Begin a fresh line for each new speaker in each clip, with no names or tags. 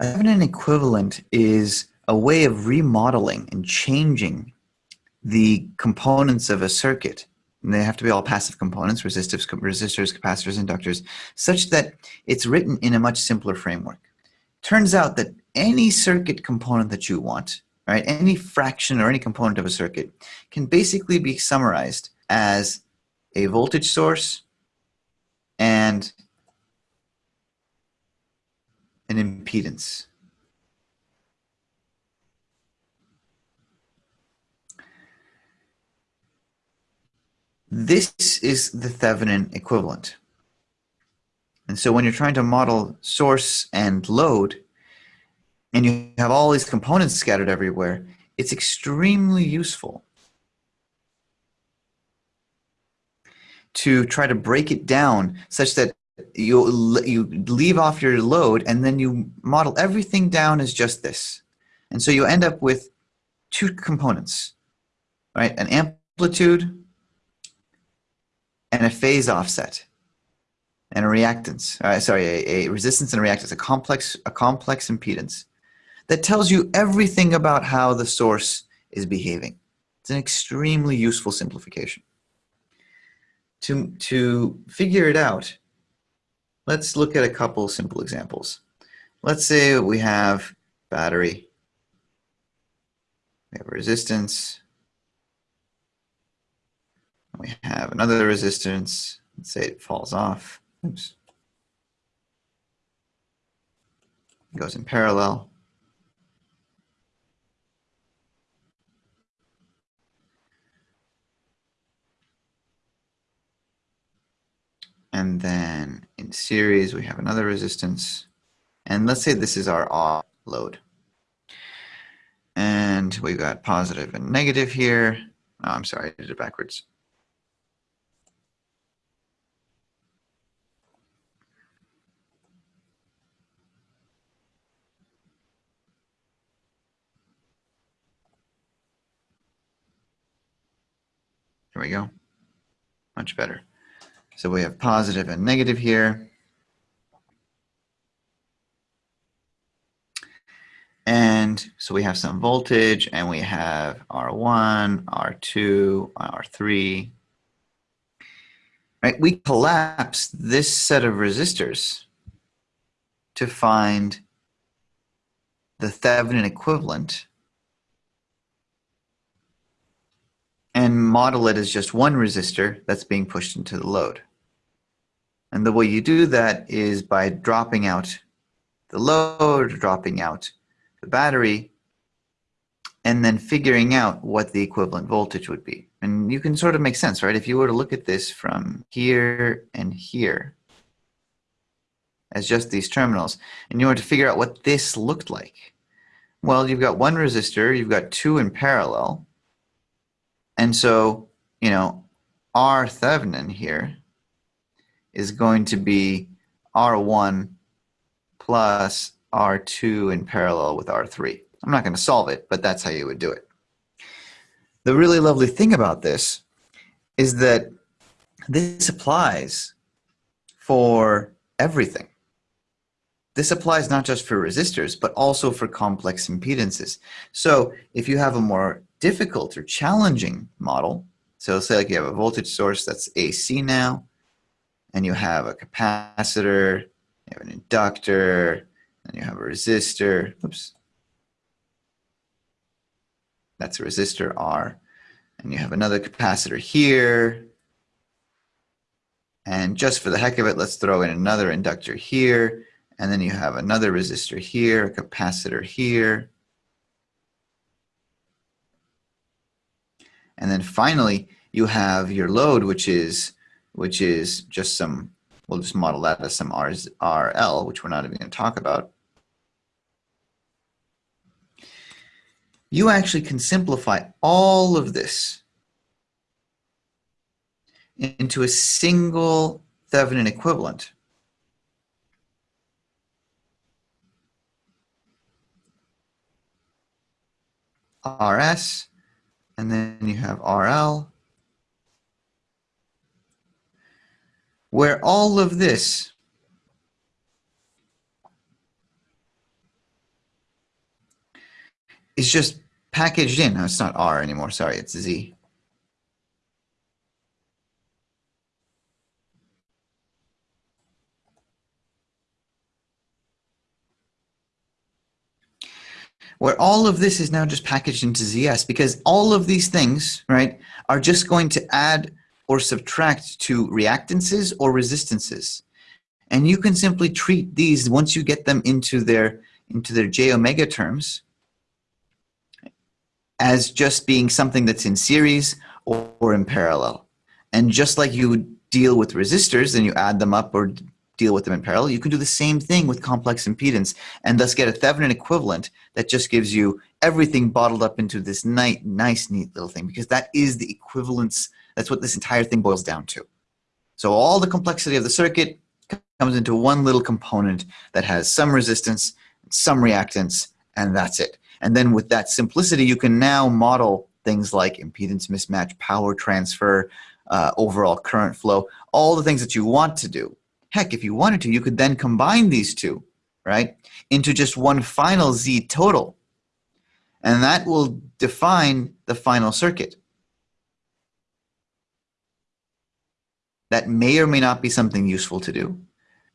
A Thevenin equivalent is a way of remodeling and changing the components of a circuit. And they have to be all passive components, resistors, resistors, capacitors, inductors, such that it's written in a much simpler framework. Turns out that any circuit component that you want, right, any fraction or any component of a circuit can basically be summarized as a voltage source and an impedance. This is the Thevenin equivalent. And so when you're trying to model source and load, and you have all these components scattered everywhere, it's extremely useful to try to break it down such that you, you leave off your load and then you model everything down as just this. And so you end up with two components, right? An amplitude and a phase offset and a reactance, uh, sorry, a, a, resistance and a reactance, a complex, a complex impedance that tells you everything about how the source is behaving. It's an extremely useful simplification. To, to figure it out, let's look at a couple simple examples. Let's say we have battery, we have resistance, we have another resistance, let's say it falls off, oops, goes in parallel. And then in series, we have another resistance. And let's say this is our R load. And we've got positive and negative here. Oh, I'm sorry, I did it backwards. There we go. Much better. So we have positive and negative here. And so we have some voltage and we have R1, R2, R3. Right? We collapse this set of resistors to find the Thevenin equivalent and model it as just one resistor that's being pushed into the load. And the way you do that is by dropping out the load, dropping out the battery, and then figuring out what the equivalent voltage would be. And you can sort of make sense, right? If you were to look at this from here and here as just these terminals, and you were to figure out what this looked like, well, you've got one resistor, you've got two in parallel, and so, you know, R Thevenin here is going to be R1 plus R2 in parallel with R3. I'm not going to solve it, but that's how you would do it. The really lovely thing about this is that this applies for everything. This applies not just for resistors, but also for complex impedances. So if you have a more difficult or challenging model, so say like you have a voltage source that's AC now, and you have a capacitor, you have an inductor, and you have a resistor. Oops. That's a resistor R. And you have another capacitor here. And just for the heck of it, let's throw in another inductor here. And then you have another resistor here, a capacitor here. And then finally, you have your load, which is which is just some, we'll just model that as some R's, RL, which we're not even going to talk about. You actually can simplify all of this into a single Thevenin equivalent. RS, and then you have RL, where all of this is just packaged in. No, it's not R anymore. Sorry, it's Z. where all of this is now just packaged into ZS because all of these things, right, are just going to add or subtract to reactances or resistances. And you can simply treat these once you get them into their into their j omega terms as just being something that's in series or, or in parallel. And just like you would deal with resistors and you add them up or deal with them in parallel. You can do the same thing with complex impedance and thus get a Thevenin equivalent that just gives you everything bottled up into this nice, nice, neat little thing because that is the equivalence. That's what this entire thing boils down to. So all the complexity of the circuit comes into one little component that has some resistance, some reactance, and that's it. And then with that simplicity, you can now model things like impedance mismatch, power transfer, uh, overall current flow, all the things that you want to do Heck, if you wanted to, you could then combine these two, right, into just one final Z total. And that will define the final circuit. That may or may not be something useful to do,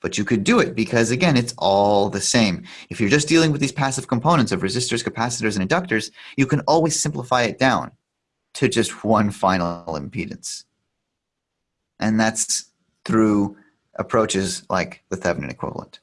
but you could do it because, again, it's all the same. If you're just dealing with these passive components of resistors, capacitors, and inductors, you can always simplify it down to just one final impedance. And that's through approaches like the Thevenin equivalent.